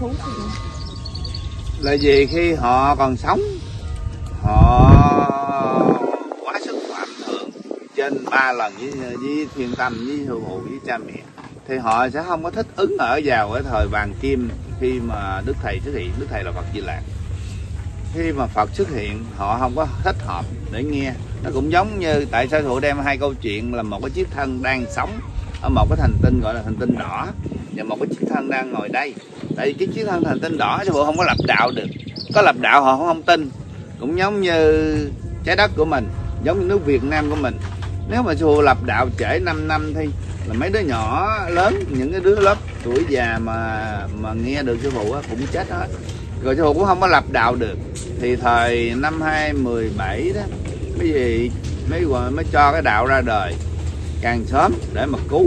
thú gì là vì khi họ còn sống họ quá sức ảnh thượng trên ba lần với, với thiên tâm với hư phụ với cha mẹ thì họ sẽ không có thích ứng ở vào cái thời vàng kim khi mà đức thầy xuất hiện. Đức thầy là phật di lạc khi mà phật xuất hiện họ không có thích hợp để nghe. Nó cũng giống như tại sao thụ đem hai câu chuyện là một cái chiếc thân đang sống ở một cái thành tinh gọi là thành tinh đỏ và một cái chiếc thân đang ngồi đây. Tại vì cái chiếc thân hành tinh đỏ sư phụ không có lập đạo được. Có lập đạo họ không tin. Cũng giống như trái đất của mình giống như nước Việt Nam của mình. Nếu mà sư phụ lập đạo trễ 5 năm thì là mấy đứa nhỏ lớn những cái đứa lớp tuổi già mà mà nghe được sư phụ á, cũng chết hết. Rồi sư phụ cũng không có lập đạo được. Thì thời năm 2017 đó mấy gì mấy mới cho cái đạo ra đời. Càng sớm để mà cứu.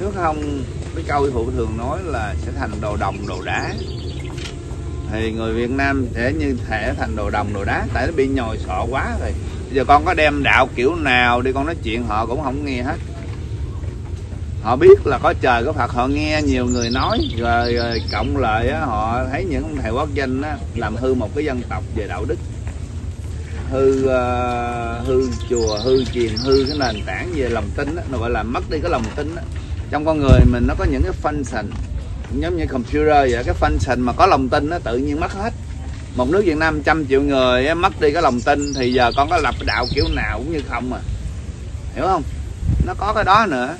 Nếu không cái câu phụ thường nói là sẽ thành đồ đồng đồ đá. Thì người Việt Nam sẽ như thể thành đồ đồng đồ đá. Tại nó bị nhồi sọ quá rồi. Bây giờ con có đem đạo kiểu nào đi con nói chuyện họ cũng không nghe hết. Họ biết là có trời có Phật. Họ nghe nhiều người nói. Rồi, rồi cộng lại á, họ thấy những ông thầy quốc danh á, làm hư một cái dân tộc về đạo đức. Hư uh, hư chùa hư chiền hư cái nền tảng về lòng tin á, nó gọi là mất đi cái lòng tin á trong con người mình nó có những cái function giống như computer vậy cái function mà có lòng tin nó tự nhiên mất hết. Một nước Việt Nam trăm triệu người ấy, mất đi cái lòng tin thì giờ con có lập đạo kiểu nào cũng như không à. Hiểu không? Nó có cái đó nữa.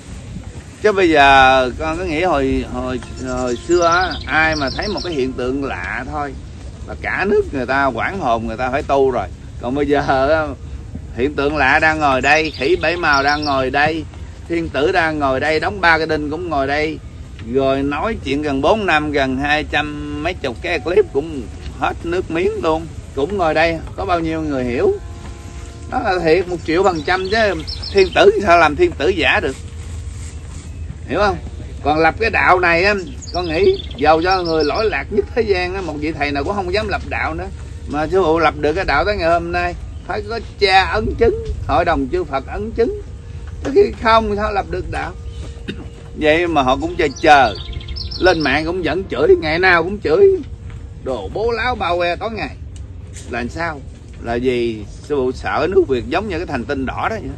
Chứ bây giờ con có nghĩ hồi hồi hồi xưa á, ai mà thấy một cái hiện tượng lạ thôi là cả nước người ta quảng hồn người ta phải tu rồi. Còn bây giờ hiện tượng lạ đang ngồi đây khỉ bảy màu đang ngồi đây thiên tử đang ngồi đây, đóng ba cái đinh cũng ngồi đây. Rồi nói chuyện gần 4 năm, gần hai trăm mấy chục cái clip cũng hết nước miếng luôn. Cũng ngồi đây, có bao nhiêu người hiểu? Đó là thiệt, một triệu phần trăm chứ. Thiên tử sao làm thiên tử giả được? Hiểu không? Còn lập cái đạo này á con nghĩ giàu cho người lỗi lạc nhất thế gian á, một vị thầy nào cũng không dám lập đạo nữa. Mà sư phụ lập được cái đạo tới ngày hôm nay, phải có cha ấn chứng, hội đồng chư phật ấn chứng. Chứ khi không sao lập được đạo vậy mà họ cũng chờ chờ. Lên mạng cũng vẫn chửi, ngày nào cũng chửi. Đồ bố láo bao que tối ngày. Là sao? Là vì sư phụ sợ nước việt giống như cái thành tinh đỏ đó vậy.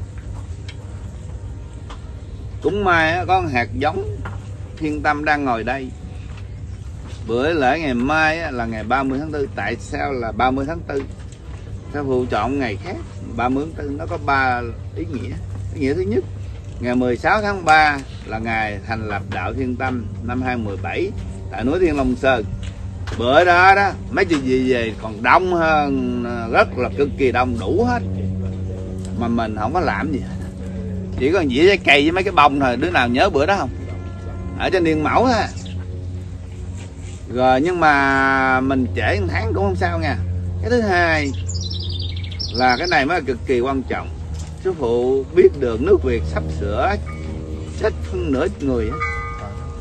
Cũng may có hạt giống thiên tâm đang ngồi đây. Bữa lễ ngày mai là ngày 30 tháng 4 tại sao là 30 tháng 4 sư phụ chọn ngày khác 30 tháng 4 nó có ba ý nghĩa ý nghĩa thứ nhất, ngày 16 tháng 3 là ngày thành lập đạo Thiên Tâm năm 2017 tại núi Thiên Long Sơn. Bữa đó đó, mấy chuyện gì về còn đông hơn ờ, rất là cực kỳ đông, đủ hết. Mà mình không có làm gì. Hết chỉ có dĩa trái cây với mấy cái bông thôi. Đứa nào nhớ bữa đó không? Ở trên điện mẫu thôi rồi, nhưng mà mình trễ một tháng cũng không sao nha. Cái thứ hai là cái này mới là cực kỳ quan trọng sư phụ biết được nước việt sắp sửa chết phân nửa người phân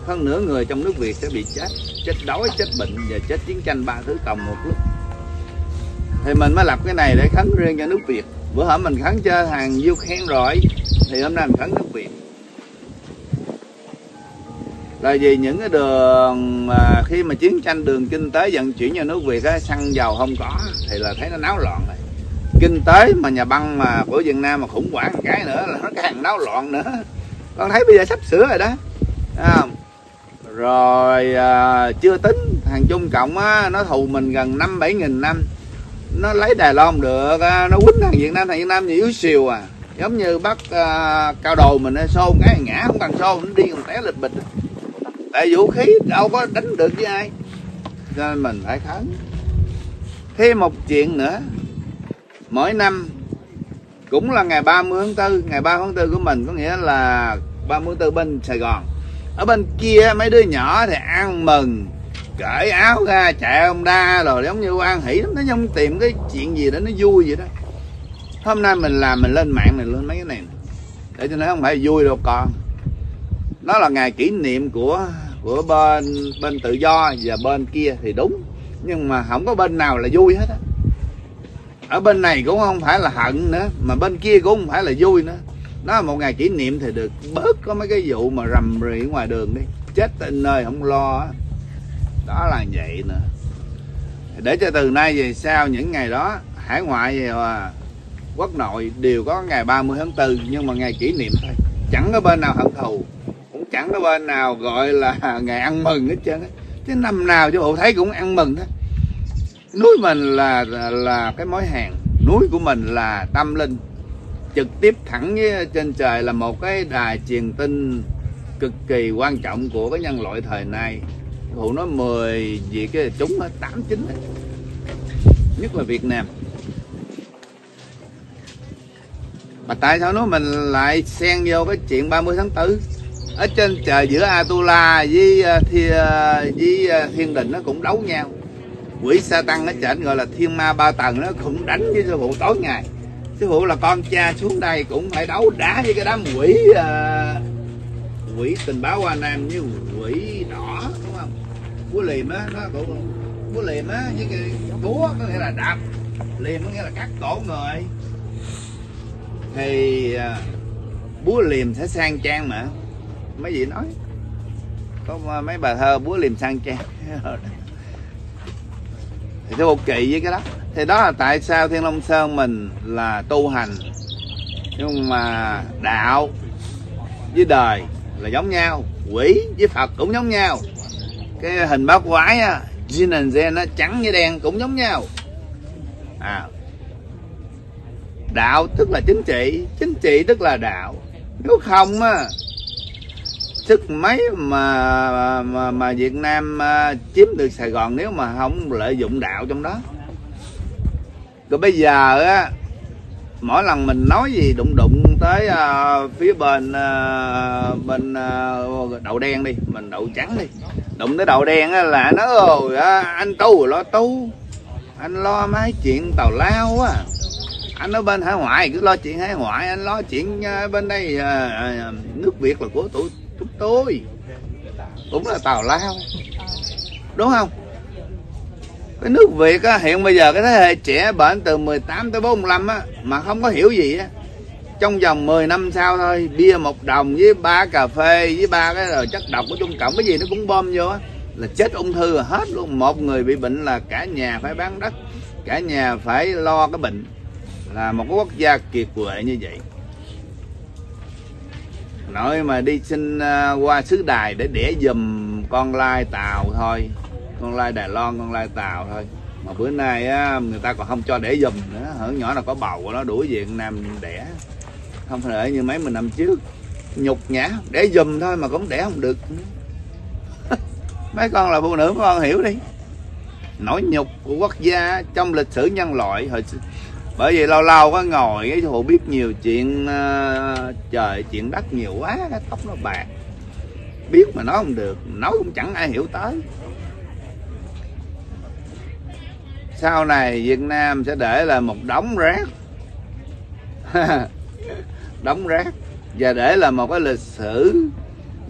hơn nửa người trong nước Việt sẽ bị chết. Chết đói chết bệnh và chết chiến tranh ba thứ cộng một lúc. Thì mình mới lập cái này để khấn riêng cho nước Việt. Bữa hổm mình khấn cho hàng du khen rồi thì hôm nay mình khấn nước Việt. Là vì những cái đường mà khi mà chiến tranh đường kinh tế vận chuyển cho nước Việt á, xăng dầu không có thì là thấy nó náo loạn rồi kinh tế mà nhà băng mà của Việt Nam mà khủng hoảng cái nữa là nó càng náo loạn nữa. Con thấy bây giờ sắp sửa rồi đó. À, rồi à, chưa tính. Thằng Trung Cộng á, nó thù mình gần năm bảy nghìn năm. Nó lấy Đài Loan được à, nó quýnh thằng Việt Nam. Thằng Việt Nam yếu xìu à. Giống như bắt à, cao đồ mình xô cái ngã không cần xô nó đi còn té lịch bịch. Tại vũ khí đâu có đánh được với ai. Cho nên mình phải khấn. Thêm một chuyện nữa mỗi năm cũng là ngày 30 tháng 4 ngày 3 tháng 4 của mình, có nghĩa là 30 tháng 4 bên Sài Gòn. Ở bên kia mấy đứa nhỏ thì ăn mừng, cởi áo ra, chạy ông đa rồi giống như quan hỷ lắm nó không tìm cái chuyện gì để nó vui vậy đó. Hôm nay mình làm, mình lên mạng này lên mấy cái này để cho nó không phải vui đâu, con. Nó là ngày kỷ niệm của của bên bên tự do và bên kia thì đúng, nhưng mà không có bên nào là vui hết á ở bên này cũng không phải là hận nữa, mà bên kia cũng không phải là vui nữa. Nó là một ngày kỷ niệm thì được. Bớt có mấy cái vụ mà rầm rì ngoài đường đi. Chết tên nơi không lo đó là vậy nữa để cho từ nay về sau những ngày đó, hải ngoại và quốc nội đều có ngày 30 tháng 4 nhưng mà ngày kỷ niệm thôi. Chẳng có bên nào hận thù, cũng chẳng có bên nào gọi là ngày ăn mừng hết trơn á. Chứ năm nào cho bộ thấy cũng ăn mừng đó núi mình là là cái mối hàng núi của mình là tâm linh. Trực tiếp thẳng với trên trời là một cái đài truyền tin cực kỳ quan trọng của cái nhân loại thời nay. Phụ nói 10 gì cái chúng hết 8 9 nhất là Việt Nam. Mà tại sao nó mình lại xen vô cái chuyện 30 tháng 4 ở trên trời giữa Atula với ờ, thi, uh, với uh, thiên đình nó cũng đấu nhau quỷ sa tăng ở trên gọi là thiên ma ba tầng nó cũng đánh với sư phụ tối ngày. Sư phụ là con cha xuống đây cũng phải đấu đá với cái đám quỷ uh, quỷ tình báo hoa nam với quỷ đỏ đúng không? Búa liềm á nó cũng búa liềm á với cái búa có nghĩa là đạp. Liềm có nghĩa là cắt cổ người. Thì uh, búa liềm sẽ sang trang mà. Mấy vị nói. Có ờ, mấy bà thơ búa liềm sang trang. thì tôi một kỳ với cái đó. Thì đó là tại sao thiên long sơn mình là tu hành. Nhưng mà đạo với đời là giống nhau, quỷ với phật cũng giống nhau. Cái hình bát quái á, Jin and Zen nó trắng với đen cũng giống nhau. À đạo tức là chính trị chính trị tức là đạo. Nếu không á sức mấy mà mà, mà Việt Nam uh, chiếm được Sài Gòn nếu mà không lợi dụng đạo trong đó? Rồi bây giờ á mỗi lần mình nói gì đụng đụng tới uh, phía bên uh, bên uh, đậu đen đi mình đậu trắng đi. Đụng tới đậu đen á là nó rồi anh tu lo tu anh lo mấy chuyện tàu lao á. Anh ở bên hải ngoại cứ lo chuyện hải ngoại anh lo chuyện bên đây nước việt là của tụi tôi. Cũng là tào lao. Đúng không? Cái nước Việt á, hiện bây giờ cái thế hệ trẻ bệnh từ 18 tới 45 á, mà không có hiểu gì á. Trong vòng 10 năm sau thôi bia một đồng với ba cà phê với ba cái rồi chất độc của trung cộng cái gì nó cũng bom vô á là chết ung thư là hết luôn. Một người bị bệnh là cả nhà phải bán đất cả nhà phải lo cái bệnh. Là một cái quốc gia kiệt quệ như vậy nội mà đi xin à, qua xứ đài để đẻ dùm con lai tàu thôi. Con lai đài loan con lai tàu thôi. Mà bữa nay á, người ta còn không cho đẻ dùm nữa. Hở nhỏ nào có bầu của nó đuổi về Nam đẻ. Không phải như mấy mình năm trước. Nhục nhã đẻ dùm thôi mà cũng đẻ không được. Mấy con là phụ nữ con hiểu đi. Nỗi nhục của quốc gia trong lịch sử nhân loại hồi bởi vì lâu lâu có ngồi cái hồ biết nhiều chuyện uh, trời chuyện đất nhiều quá cái tóc nó bạc. Biết mà nói không được nói cũng chẳng ai hiểu tới. Sau này Việt Nam sẽ để là một đống rác. Đống rác. Và để là một cái lịch sử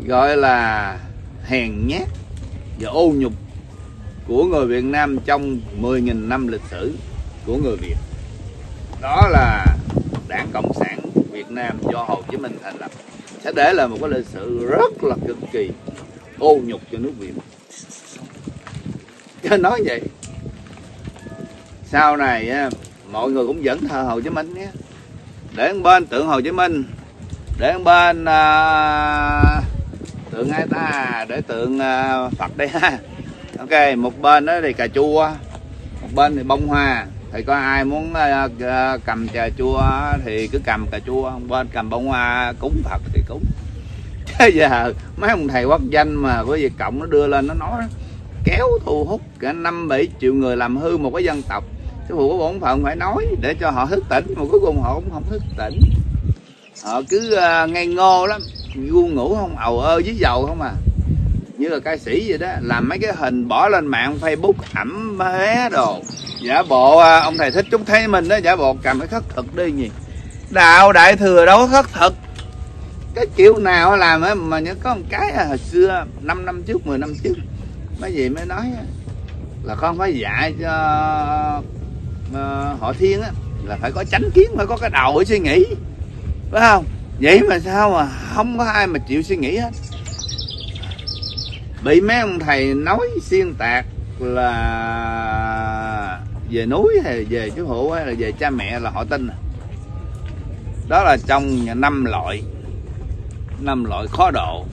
gọi là hèn nhát và ô nhục của người Việt Nam trong 10.000 năm lịch sử của người Việt đó là đảng cộng sản Việt Nam do Hồ Chí Minh thành lập. Sẽ để là một cái lịch sử rất là cực kỳ ô nhục cho nước Việt. Cho nói vậy, sau này mọi người cũng vẫn thờ Hồ Chí Minh nhé. Để bên tượng Hồ Chí Minh để bên à, tượng ai ta, để tượng à, Phật đây ha. Ok, một bên đó thì cà chua, một bên thì bông hoa thì có ai muốn ờ, ờ, cầm trà chua thì cứ cầm cà chua bên cầm bông hoa cúng phật thì cúng. Bây giờ mấy ông thầy quốc danh mà có việc cộng nó đưa lên nó nói kéo thu hút cả năm bảy triệu người làm hư một cái dân tộc. Sư phụ có bổn phận phải nói để cho họ thức tỉnh mà cuối cùng họ cũng không thức tỉnh. Họ cứ uh, ngây ngô lắm ngu ngủ không ầu ơ với dầu không à. Như là ca sĩ vậy đó làm mấy cái hình bỏ lên mạng facebook ẩm bé đồ giả bộ à, ông thầy thích chúng thấy mình đó, giả bộ cầm cái khất thực đi gì đạo đại thừa đâu có khất thực. Cái kiểu nào làm ấy mà nhớ có một cái à, hồi xưa 5 năm trước 10 năm trước, mấy gì mới nói là con phải dạy cho ờ, họ thiên á, là phải có chánh kiến, phải có cái đầu để suy nghĩ. Phải không? Vậy mà sao mà không có ai mà chịu suy nghĩ hết. Bị mấy ông thầy nói xuyên tạc là về núi hay về chú hữu hay là về cha mẹ là họ tin à? đó là trong năm loại. Năm loại khó độ.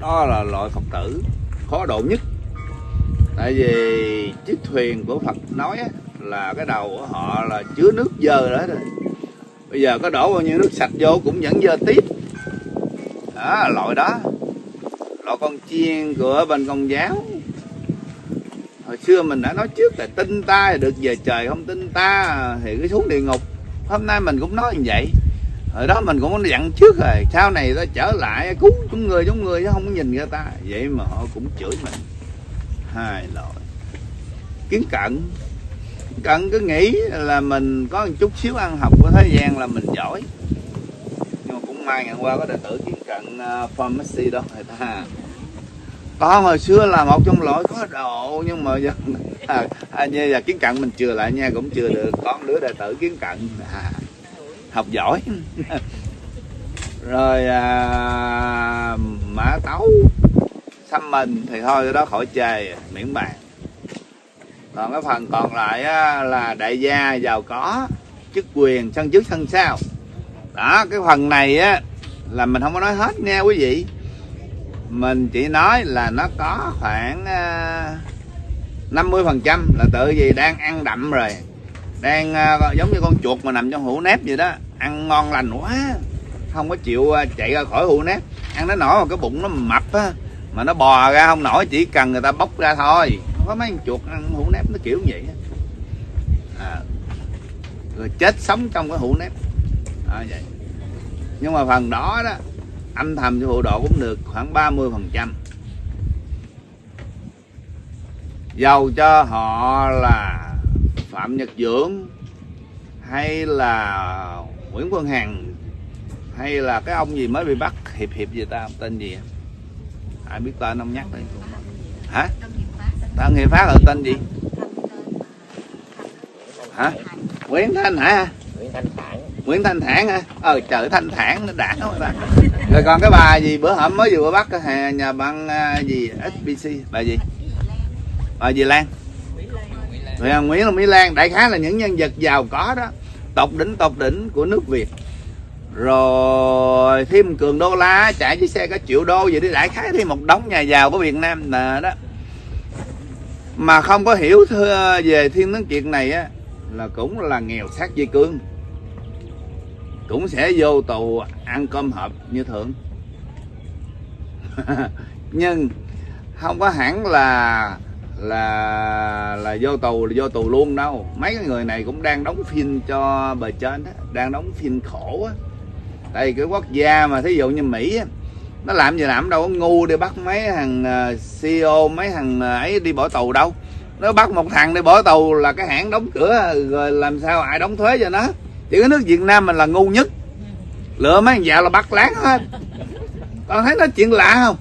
Đó là loại phật tử khó độ nhất. Tại vì chiếc thuyền của phật nói là cái đầu của họ là chứa nước dơ đó rồi bây giờ có đổ bao nhiêu nước sạch vô cũng vẫn dơ tiếp. Đó loại đó. Loại con chiên của bên công giáo hồi xưa mình đã nói trước là tin ta được về trời, không tin ta thì cứ xuống địa ngục. Hôm nay mình cũng nói như vậy. Hồi đó mình cũng dặn trước rồi, sau này ta trở lại, cứu chúng người chúng người chứ không nhìn người ta. Vậy mà họ cũng chửi mình. Hai loại kiến cận cận cứ nghĩ là mình có một chút xíu ăn học của thế gian là mình giỏi. Nhưng mà cũng may ngày qua có đệ tử kiến cận à, pharmacy đó, người ta có hồi xưa là một trong loại có độ nhưng mà giờ à, à, như là kiến cận mình chưa lại nha cũng chưa được. Con đứa đệ tử kiến cận à, học giỏi. Rồi à, mã tấu. Xăm mình thì thôi cái đó khỏi chề miễn bàn. Còn cái phần còn lại á, là đại gia giàu có chức quyền sân trước sân sau. Đó cái phần này á là mình không có nói hết nha quý vị mình chỉ nói là nó có khoảng ờ, năm mươi phần trăm là tự gì đang ăn đậm rồi. Đang uh, giống như con chuột mà nằm trong hũ nếp vậy đó. Ăn ngon lành quá. Không có chịu uh, chạy ra khỏi hũ nếp. Ăn nó nổi mà cái bụng nó mập á mà nó bò ra không nổi chỉ cần người ta bóc ra thôi. Không có mấy con chuột ăn hũ nếp nó kiểu vậy à, rồi chết sống trong cái hũ nếp. À, vậy. Nhưng mà phần đó đó âm thầm cho hộ độ cũng được khoảng 30 phần trăm. Dầu cho họ là phạm nhật dưỡng, hay là nguyễn quân hằng, hay là cái ông gì mới bị bắt, hiệp hiệp gì ta, tên gì à? ai biết tên ông nhắc đây hả? Tân hiệp phát. Ở tên gì? Hả? Nguyễn thanh hả à? Nguyễn Thanh Thản hả? Ờ trời, thanh thản nó đã quá ta rồi còn cái bà gì? Bữa hổm mới vừa bắt cái nhà băng à, gì? SBC bà gì? Bà gì, Lan? Rồi Nguyễn là Mỹ Lan. Đại khái là những nhân vật giàu có đó. Tộc đỉnh tộc đỉnh của nước Việt. Rồi, thêm cường đô la, chạy chiếc xe có triệu đô gì đi. Đại khái thêm một đống nhà giàu của Việt Nam nè, đó. Mà không có hiểu về thiên tướng kiệt này á, là cũng là nghèo sát dây cương cũng sẽ vô tù ăn cơm hộp như thường. Nhưng không có hẳn là là là vô tù, là vô tù luôn đâu. Mấy cái người này cũng đang đóng phim cho bề trên đó đang đóng phim khổ á. Tại cái quốc gia mà, thí dụ như mỹ á, nó làm gì làm đâu có ngu đi bắt mấy thằng à, CEO mấy thằng à, ấy đi bỏ tù đâu. Nó bắt một thằng đi bỏ tù là cái hãng đóng cửa, rồi làm sao ai đóng thuế cho nó? Chỉ có nước Việt Nam mình là ngu nhất. Lựa mấy thằng dạo là bắt láng hết. Con thấy nó chuyện lạ không?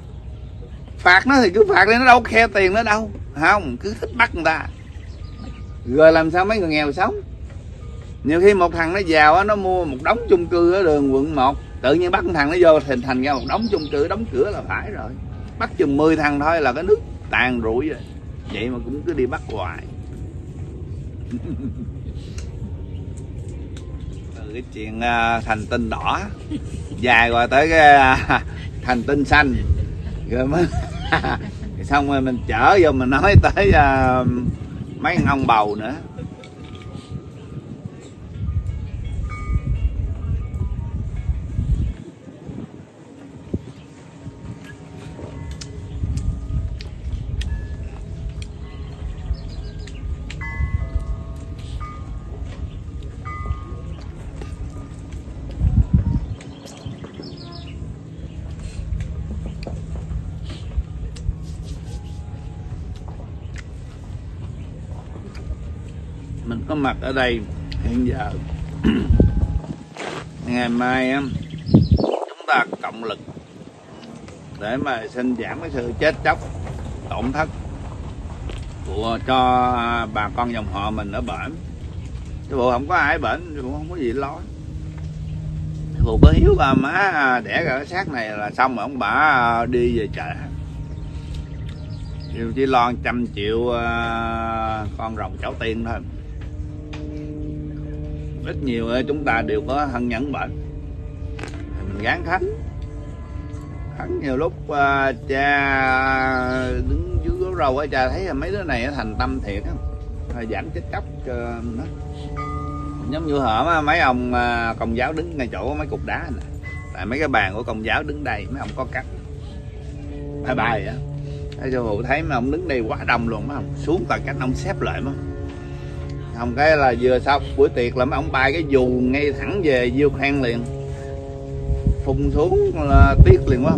Phạt nó thì cứ phạt đi, nó đâu khe tiền nó đâu. Không, cứ thích bắt người ta. Rồi làm sao mấy người nghèo sống? Nhiều khi một thằng nó giàu nó mua một đống chung cư ở đường quận 1 tự nhiên bắt thằng nó vô thành thành ra một đống chung cư, đóng cửa là phải rồi. Bắt chừng 10 thằng thôi là cái nước tàn rủi rồi. Vậy mà cũng cứ đi bắt hoài. cái chuyện à, thành tinh đỏ. Dài rồi tới cái à, thành tinh xanh. Rồi mới xong rồi mình chở vô, mình nói tới à, mấy ông bầu nữa. Mặt ở đây. Hiện giờ, ngày mai chúng ta cộng lực để mà xin giảm cái sự chết chóc, tổn thất của, cho bà con dòng họ mình ở bển. Chứ bộ không có ai bệnh cũng không có gì lo phụ có hiếu bà má à, đẻ ra cái xác này là xong rồi ông bà à, đi về chợ chỉ lo trăm triệu à, con rồng cháu tiên thôi ít nhiều chúng ta đều có thân nhẫn bệnh. Mình gán khánh. Khánh nhiều lúc uh, cha đứng dưới gốc râu ấy cha thấy mấy đứa này thành tâm thiệt á. Giảm chết chóc cho nó. Giống như hở mấy ông uh, công giáo đứng ngay chỗ mấy cục đá này tại mấy cái bàn của công giáo đứng đây mấy ông có cắt. Bye bài á. Thấy cho hụ thấy mấy ông đứng đây quá đông luôn mấy ông xuống toàn cách ông xếp lại mà không, cái là vừa sau buổi tiệc là mấy ông bay cái dù ngay thẳng về diêu khang liền. Phun xuống là tiếc liền quá.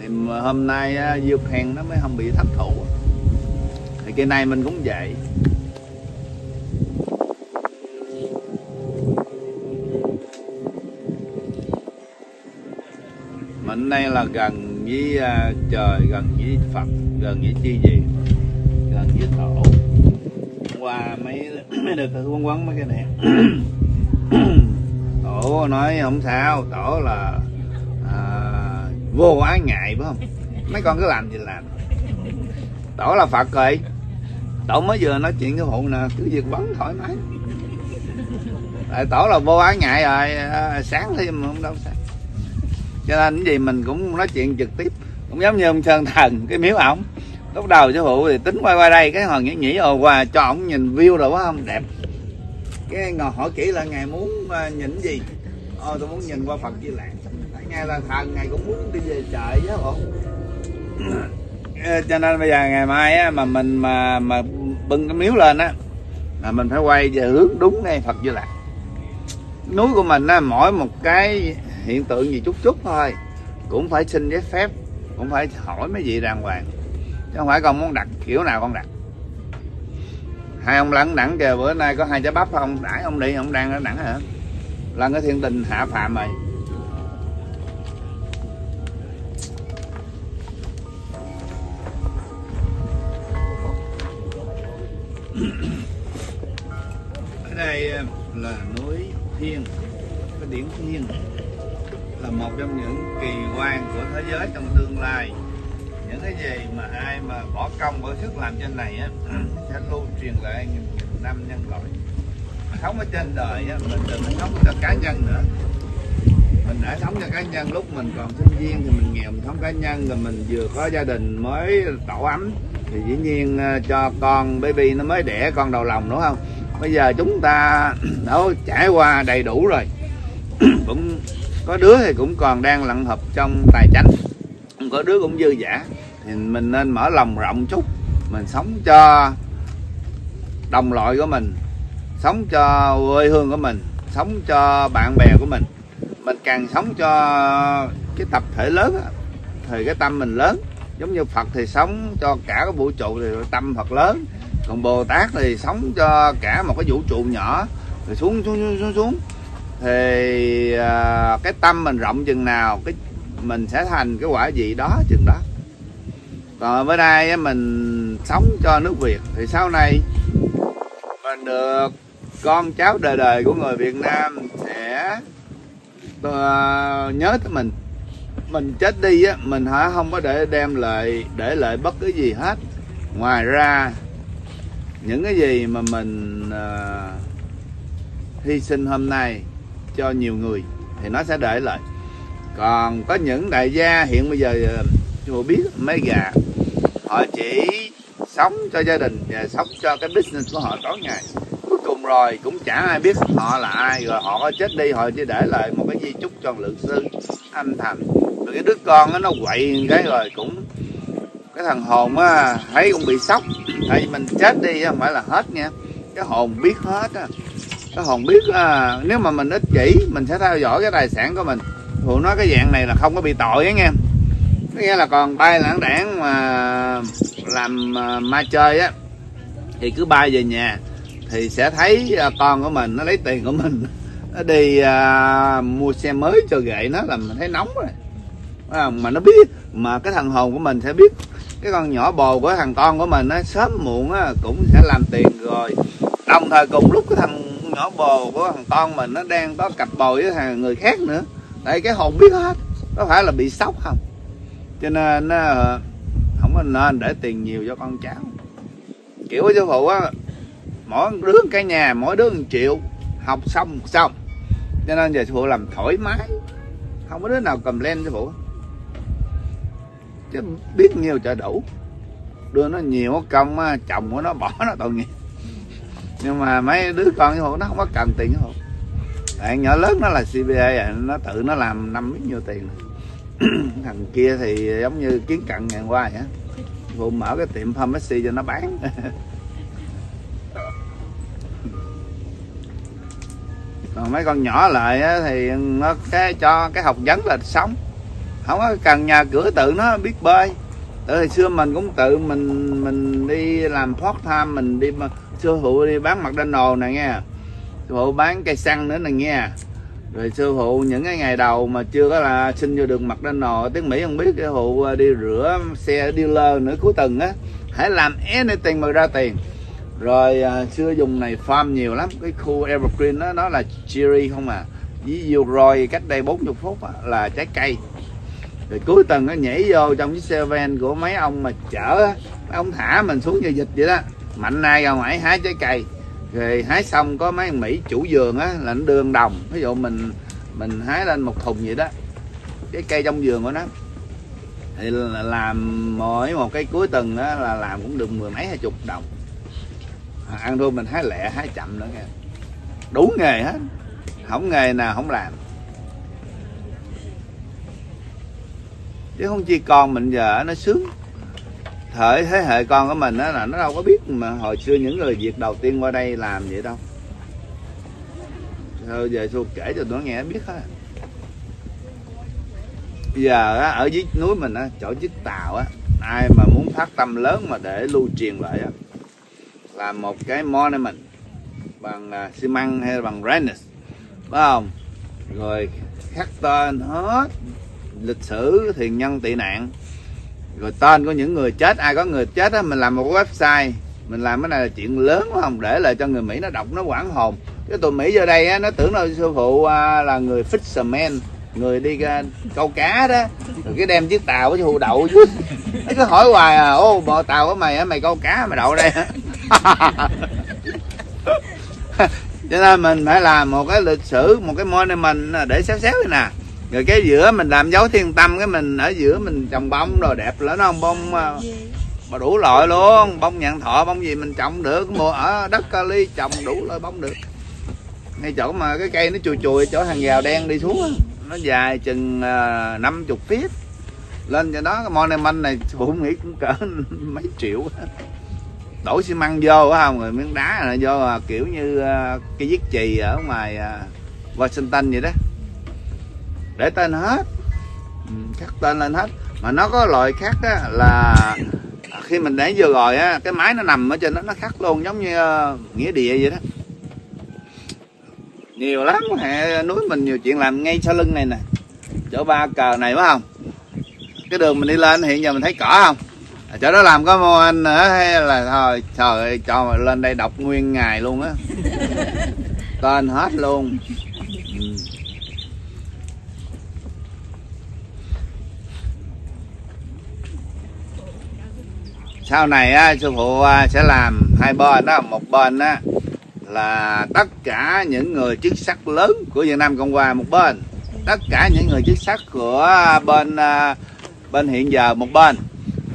Thì hôm nay diêu khang nó mới không bị thất thủ. Thì cái này mình cũng vậy. Mình đây là gần với à, trời, gần với phật, gần với chi gì gần với tổ qua mấy mấy được thử quấn quấn mấy cái này. Tổ nói không sao tổ là à, vô ái ngại phải không? Mấy con cứ làm gì làm. Tổ là phật rồi. Tổ mới vừa nói chuyện cái phụ nè cứ việc bắn thoải mái. Tại tổ là vô ái ngại rồi à, sáng thêm không đâu sáng. Cho nên cái gì mình cũng nói chuyện trực tiếp. Cũng giống như ông sơn thần cái miếu ổng lúc đầu sư phụ thì tính quay qua đây cái hồi nghĩ nghĩ ồ ờ, qua cho ổng nhìn view rồi quá không đẹp. Cái ngồi hỏi kỹ là ngài muốn ờ, nhìn gì? Ồ tôi muốn nhìn qua phật di lạc nghe là thần ngài cũng muốn đi về trời chứ không cho nên bây giờ ngày mai á, mà mình mà mà bưng cái miếu lên á là mình phải quay về hướng đúng ngay phật di lạc núi của mình á mỗi một cái hiện tượng gì chút chút thôi cũng phải xin giấy phép cũng phải hỏi mấy vị đàng hoàng chứ không phải con muốn đặt kiểu nào con đặt. Hai ông lẫn đẳng kìa, bữa nay có hai trái bắp không? Đãi ông đi, ông đang ở đẳng hả? Là cái thiên tình hạ phàm rồi ở đây ờ, là núi thiên, cái điển thiên, là một trong những kỳ quan của thế giới trong tương lai những cái gì mà ai mà bỏ công bỏ sức làm trên này á sẽ lưu truyền lại nghìn, nghìn năm nhân loại. Sống ở trên đời á mình đừng sống cho cá nhân nữa. Mình đã sống cho cá nhân lúc mình còn sinh viên thì mình nghèo mình sống cá nhân rồi mình vừa có gia đình mới tổ ấm thì dĩ nhiên ờ, cho con baby nó mới đẻ con đầu lòng đúng không? Bây giờ chúng ta đã trải qua đầy đủ rồi. Cũng có đứa thì cũng còn đang lặn hợp trong tài chánh. Có đứa cũng dư giả thì mình nên mở lòng rộng chút. Mình sống cho đồng loại của mình sống cho quê hương của mình sống cho bạn bè của mình. Mình càng sống cho cái tập thể lớn thì cái tâm mình lớn. Giống như Phật thì sống cho cả cái vũ trụ thì tâm Phật lớn. Còn Bồ Tát thì sống cho cả một cái vũ trụ nhỏ rồi xuống xuống xuống xuống thì à, cái tâm mình rộng chừng nào cái mình sẽ thành cái quả gì đó chừng đó còn bữa nay mình sống cho nước Việt. Thì sau này mình được con cháu đời đời của người Việt Nam sẽ ờ, nhớ tới mình. Mình chết đi á mình hả không có để đem lại để lại bất cứ gì hết. Ngoài ra những cái gì mà mình uh, hy sinh hôm nay cho nhiều người thì nó sẽ để lại. Còn có những đại gia hiện bây giờ chưa biết mấy gà họ chỉ sống cho gia đình và sống cho cái business của họ tối ngày. Cuối cùng rồi cũng chả ai biết họ là ai rồi họ có chết đi họ chỉ để lại một cái di chúc cho lượng sư anh thành, rồi cái đứa con nó quậy cái rồi cũng cái thằng hồn á thấy cũng bị sốc. Tại vì mình chết đi không phải là hết nha. Cái hồn biết hết á. Cái hồn biết à, nếu mà mình ích kỷ mình sẽ theo dõi cái tài sản của mình. Phụ nói cái dạng này là không có bị tội á nghe nghĩa là còn bay lãng đảng mà làm à, ma chơi á thì cứ bay về nhà thì sẽ thấy à, con của mình nó lấy tiền của mình nó đi à, mua xe mới cho ghệ nó là mình thấy nóng rồi. Mà nó biết mà cái thằng hồn của mình sẽ biết. Cái con nhỏ bồ của thằng con của mình nó sớm muộn á, cũng sẽ làm tiền rồi. Đồng thời cùng lúc cái thằng nhỏ bồ của thằng con mình nó đang có cặp bồ với thằng người khác nữa. Tại cái hồn biết hết có phải là bị sốc không? Cho nên nó không có nên để tiền nhiều cho con cháu. Kiểu của sư phụ á mỗi đứa cái nhà mỗi đứa một triệu học xong xong. Cho nên giờ sư phụ làm thoải mái. Không có đứa nào cầm lên sư phụ. Chứ biết nhiều cho đủ. Đưa nó nhiều công chồng của nó bỏ nó tội nghiệp. Nhưng mà mấy đứa con sư phụ nó không có cần tiền sư phụ. Bạn nhỏ lớn nó là CBA à, nó tự nó làm năm biết nhiêu tiền thằng kia thì giống như kiến cận ngàn qua vậy vụ mở cái tiệm pharmacy cho nó bán. Còn mấy con nhỏ lại á, thì nó cái cho cái học vấn là sống. Không có cần nhà cửa tự nó biết bơi. Từ hồi xưa mình cũng tự mình mình đi làm part time mình đi mà sư phụ đi bán mặt đen đồ này nghe. Sư phụ bán cây xăng nữa này nghe rồi sư phụ những cái ngày đầu mà chưa có là xin vô đường mặt lên nò tiếng mỹ không biết cái phụ à, đi rửa xe dealer nữa cuối tuần á hãy làm anything mà ra tiền. Rồi à, xưa dùng này farm nhiều lắm cái khu evergreen đó nó là cherry không à ví dụ rồi cách đây 40 phút á, là trái cây. Rồi cuối tuần nó nhảy vô trong chiếc xe van của mấy ông mà chở á, mấy ông thả mình xuống như dịch vậy đó. Mạnh nay ra ngoài hái trái cây rồi hái xong có mấy thằng mỹ chủ vườn á là nó đưa đồng. Ví dụ mình mình hái lên một thùng vậy đó. Cái cây trong vườn của nó. Thì là làm mỗi một cái cuối tuần đó là làm cũng được mười mấy hai chục đồng. À, ăn thôi mình hái lẹ hái chậm nữa nghe. Đủ nghề hết. Không nghề nào không làm. Chứ không chi con mình giờ nó sướng thời thế hệ con của mình đó là nó đâu có biết mà hồi xưa những người việt đầu tiên qua đây làm vậy đâu. Thôi về xu kể cho tụi nó nghe biết hết. Giờ á, ở dưới núi mình á, chỗ chiếc tàu á ai mà muốn phát tâm lớn mà để lưu truyền lại á là một cái monument bằng uh, xi măng hay bằng granite phải không? Rồi khắc tên hết lịch sử thiền nhân tị nạn rồi tên của những người chết ai có người chết á mình làm một website mình làm cái này là chuyện lớn phải không để lại cho người mỹ nó đọc nó quảng hồn. Cái tụi mỹ vô đây á nó tưởng là sư phụ à, là người fisherman người đi à, câu cá đó. Rồi cái đem chiếc tàu với sư phụ đậu chứ nó cứ hỏi hoài à ô bộ tàu của mày á mày câu cá mày đậu đây cho nên mình phải làm một cái lịch sử một cái monument à, để xéo xéo này nè rồi cái giữa mình làm dấu thiên tâm cái mình ở giữa mình trồng bông rồi đẹp lắm nó không bông mà đủ loại luôn. Bông nhạn thọ bông gì mình trồng được mùa ở đất kali trồng đủ loại bông được. Ngay chỗ mà cái cây nó chùi chùi chỗ hàng rào đen đi xuống nó dài chừng năm chục feet. Lên cho đó cái monument này phụ nghĩ cũng cỡ mấy triệu đổ xi măng vô phải không rồi miếng đá này vô à, kiểu như uh, cái viết chì ở ngoài uh, Washington vậy đó để tên hết. Ừ, khắc tên lên hết. Mà nó có loại khác á, là khi mình để vừa rồi á cái máy nó nằm ở trên đó nó khắc luôn giống như ờ, nghĩa địa vậy đó. Nhiều lắm hệ núi mình nhiều chuyện làm ngay sau lưng này nè. Chỗ ba cờ này phải không? Cái đường mình đi lên hiện giờ mình thấy cỏ không? À, chỗ đó làm có mô anh nữa hay là thôi trời ơi cho mà lên đây đọc nguyên ngày luôn á. Tên hết luôn. Sau này á, sư phụ sẽ làm hai bên đó. Một bên á là tất cả những người chức sắc lớn của Việt Nam Cộng Hòa một bên. Tất cả những người chức sắc của bên bên hiện giờ một bên.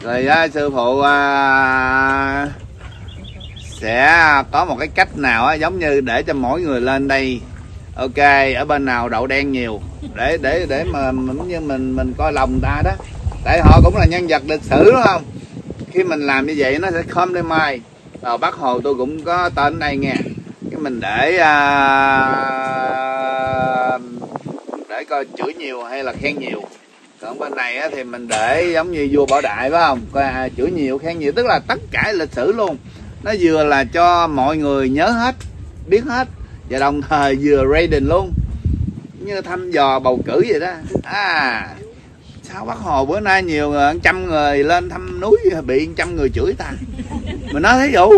Rồi á, sư phụ à, sẽ có một cái cách nào á, giống như để cho mỗi người lên đây ok ở bên nào đậu đen nhiều. Để để để mà giống như mình mình coi lòng ta đó. Tại họ cũng là nhân vật lịch sử đúng không? Khi mình làm như vậy nó sẽ không lên mai ở bác hồ tôi cũng có tên đây nghe. Cái mình để à, để coi chửi nhiều hay là khen nhiều. Còn bên này á, thì mình để giống như vua bảo đại phải không? Coi à, chửi nhiều khen nhiều tức là tất cả lịch sử luôn. Nó vừa là cho mọi người nhớ hết biết hết và đồng thời vừa rating luôn. Như thăm dò bầu cử vậy đó. À sao bác hồ bữa nay nhiều người trăm người lên thăm núi bị trăm người chửi ta. Mình nói thí dụ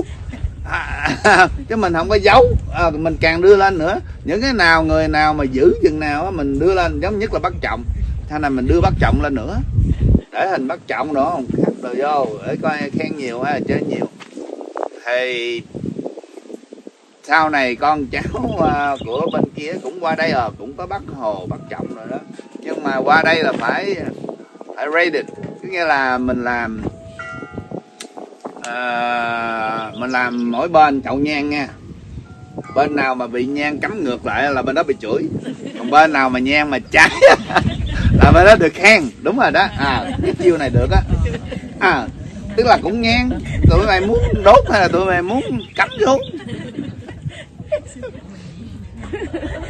à, chứ mình không có giấu. À, mình càng đưa lên nữa. Những cái nào người nào mà giữ chừng nào mình đưa lên giống nhất là bắt trọng. Thay này mình đưa bắt trọng lên nữa. Để hình bắt trọng nữa không khách đồ vô để coi khen nhiều hay là chơi nhiều. Thì sau này con cháu à, của bên kia cũng qua đây rồi cũng có bắt hồ bắt trọng rồi đó. Nhưng mà qua đây là phải rated. Có nghĩa là mình làm à, mình làm mỗi bên chậu nhang nha. Bên nào mà bị nhang cắm ngược lại là bên đó bị chửi. Còn bên nào mà nhang mà cháy là bên đó được khen. Đúng rồi đó. À cái chiêu này được á. À tức là cũng nhang. Tụi mày muốn đốt hay là tụi mày muốn cắm xuống?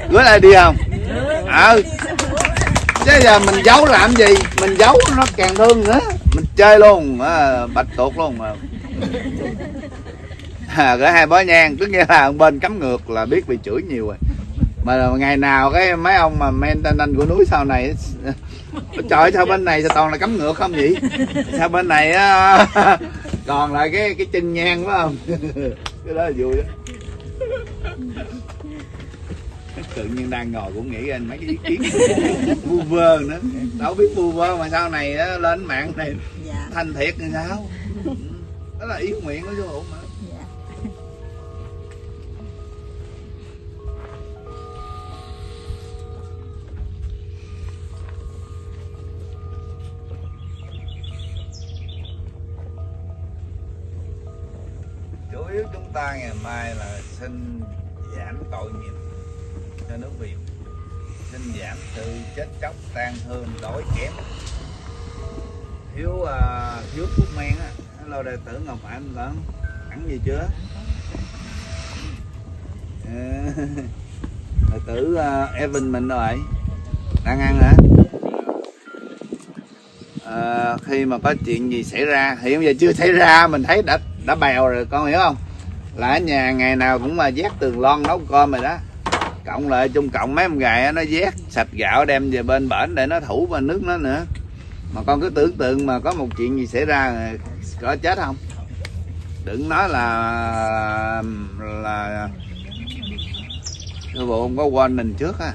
Gửi lại đi không? Ờ chứ giờ mình giấu làm gì? Mình giấu nó càng thương nữa. Mình chơi luôn à, bạch tuột luôn mà. À, gửi hai bó nhang tức nghĩa là bên cắm ngược là biết bị chửi nhiều rồi. Mà ngày nào cái mấy ông mà maintenance của núi sau này trời sao bên này sao toàn là cắm ngược không vậy? Sao bên này á, còn lại cái cái chân nhang phải không? Cái đó là vui đó tự nhiên đang ngồi cũng nghĩ anh mấy cái ý kiến vu vơ nữa. Đâu biết vu vơ mà sau này á, lên mạng này dạ. thành thiệt thì sao? Đó là ý nguyện của chú mà. Dạ. Chủ yếu chúng ta ngày mai là xin giảm tội nghiệp cho nước việt xin giảm sự chết chóc tan thương đói kém. Thiếu uh, thiếu thuốc men á. Hello đệ tử ngọc anh vẫn ăn gì chưa? Ờ, đệ tử uh, Evan mình rồi. Đang ăn hả? Ờ, khi mà có chuyện gì xảy ra hiện giờ chưa xảy ra mình thấy đã đã bèo rồi con hiểu không? Là ở nhà ngày nào cũng mà vét tường lon nấu cơm rồi đó cộng lại chung cộng mấy ông gài nó vét sạch gạo đem về bên bển để nó thủ bên nước nó nữa. Mà con cứ tưởng tượng mà có một chuyện gì xảy ra, có chết không? Đừng nói là là, cái vụ không có quên mình trước á.